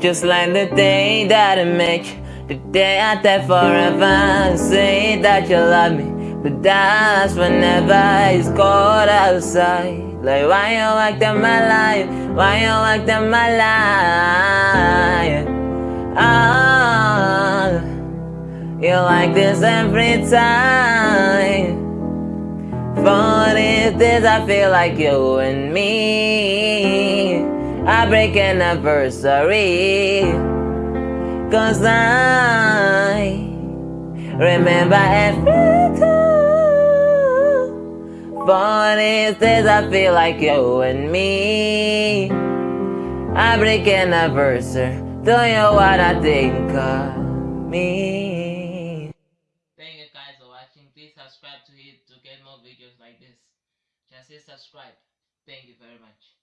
Just like the day that I met you, the day I die forever. Say that you love me, but that's whenever it's cold outside. Like why you act in my life? Why you act in my life? Ah, you like this every time. For these days I feel like you and me. I break anniversary. Cause I remember every time. For these I feel like you and me. I break anniversary. Do you know what I think of me? Thank you guys for watching. Please subscribe to it to get more videos like this. Just say subscribe. Thank you very much.